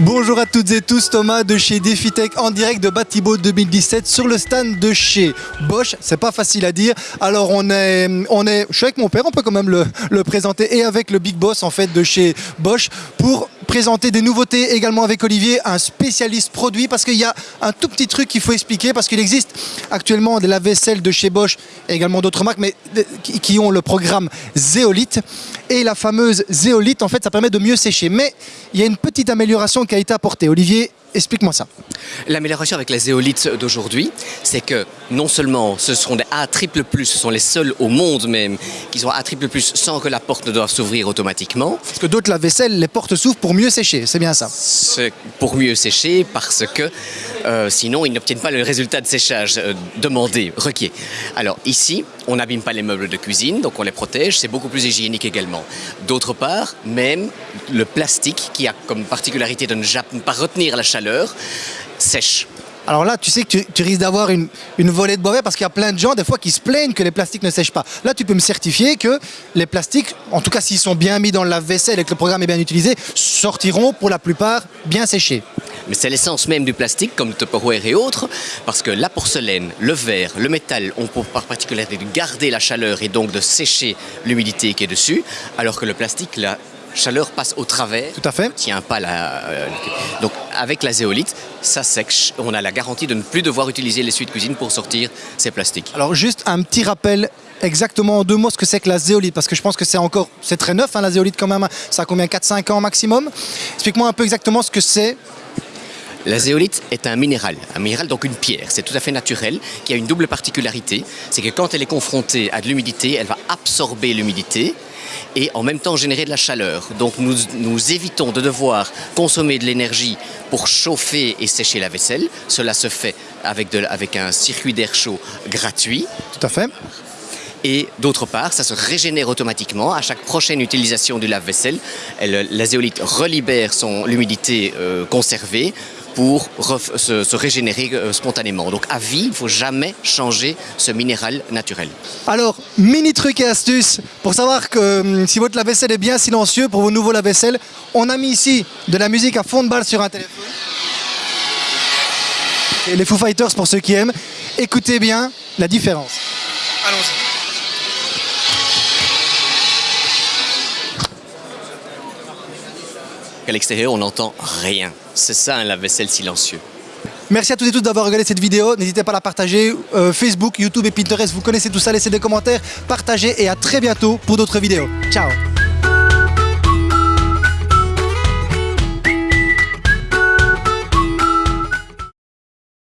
Bonjour à toutes et tous, Thomas de chez DefiTech en direct de Batibo 2017 sur le stand de chez Bosch. C'est pas facile à dire. Alors on est, on est, je suis avec mon père, on peut quand même le, le présenter et avec le big boss en fait de chez Bosch pour présenter des nouveautés également avec Olivier, un spécialiste produit parce qu'il y a un tout petit truc qu'il faut expliquer parce qu'il existe actuellement de la vaisselle de chez Bosch et également d'autres marques mais qui ont le programme Zéolite et la fameuse Zéolite en fait ça permet de mieux sécher mais il y a une petite amélioration qui a été apportée. Olivier, explique-moi ça. L'amélioration avec la zéolite d'aujourd'hui, c'est que non seulement ce seront des A triple plus, ce sont les seuls au monde même qui sont A triple plus sans que la porte ne doive s'ouvrir automatiquement. Parce que d'autres lave-vaisselle, les portes s'ouvrent pour mieux sécher, c'est bien ça. Pour mieux sécher parce que euh, sinon ils n'obtiennent pas le résultat de séchage euh, demandé, requis. Alors ici, on n'abîme pas les meubles de cuisine, donc on les protège, c'est beaucoup plus hygiénique également. D'autre part, même le plastique qui a comme particularité de ne pas retenir la chaleur, sèche. Alors là, tu sais que tu, tu risques d'avoir une, une volée de bois vert parce qu'il y a plein de gens, des fois, qui se plaignent que les plastiques ne sèchent pas. Là, tu peux me certifier que les plastiques, en tout cas s'ils sont bien mis dans le lave-vaisselle et que le programme est bien utilisé, sortiront pour la plupart bien séchés. Mais c'est l'essence même du plastique, comme le Tupperware et autres, parce que la porcelaine, le verre, le métal ont pour par particularité de garder la chaleur et donc de sécher l'humidité qui est dessus, alors que le plastique, la chaleur passe au travers. Tout à fait. Tient pas la. euh, donc avec la zéolite, ça sèche. On a la garantie de ne plus devoir utiliser l'essuie de cuisine pour sortir ces plastiques. Alors juste un petit rappel exactement en deux mots ce que c'est que la zéolite parce que je pense que c'est encore c'est très neuf hein, la zéolite quand même ça a combien 4-5 ans maximum? Explique-moi un peu exactement ce que c'est La zéolite est un minéral, un minéral donc une pierre. C'est tout à fait naturel, qui a une double particularité, c'est que quand elle est confrontée à de l'humidité, elle va absorber l'humidité et en même temps générer de la chaleur. Donc nous, évitons de devoir consommer de l'énergie pour chauffer et sécher la vaisselle. Cela se fait avec un circuit d'air chaud gratuit. tout à fait Et d'autre part, ça se régénère automatiquement. À chaque prochaine utilisation du lave-vaisselle, elle- la zéolite relibère son- l'humidité euh, conservée pour se, se régénérer euh, spontanément. Donc à vie, il ne faut jamais changer ce minéral naturel. Alors, mini truc et astuce pour savoir que hum, si votre lave-vaisselle est bien silencieux pour vos nouveaux lave-vaisselle, on a mis ici de la musique à fond de balle sur un téléphone. Et les Foo Fighters pour ceux qui aiment, écoutez bien la différence. Allons-y. À l'extérieur, on n'entend rien. C'est ça un lave-vaisselle silencieux. Merci à toutes et tous d'avoir regardé cette vidéo. N'hésitez pas à la partager. Euh, Facebook, YouTube et Pinterest, vous connaissez tout ça. Laissez des commentaires, partagez et à très bientôt pour d'autres vidéos. Ciao